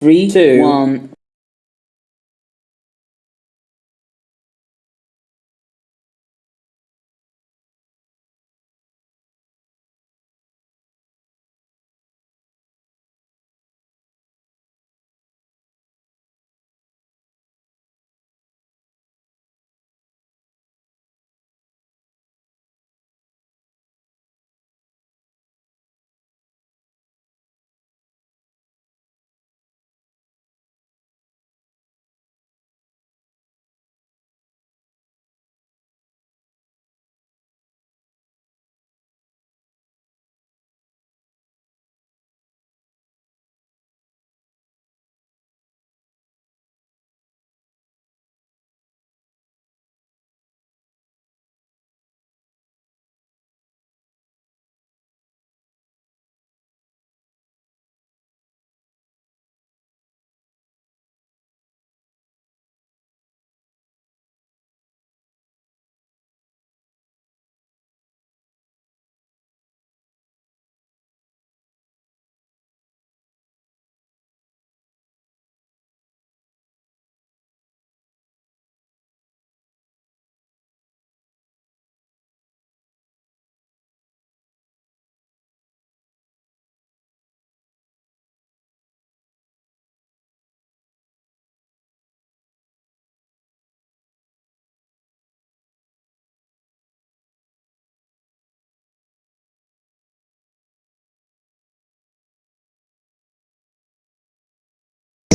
Three, two, one.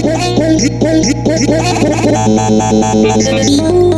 Thank you.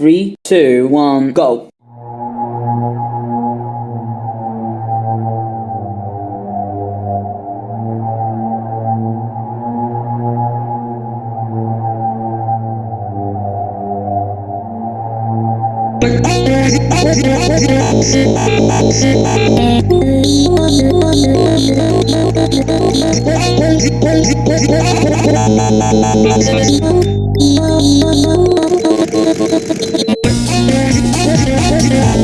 Three, two, one, go.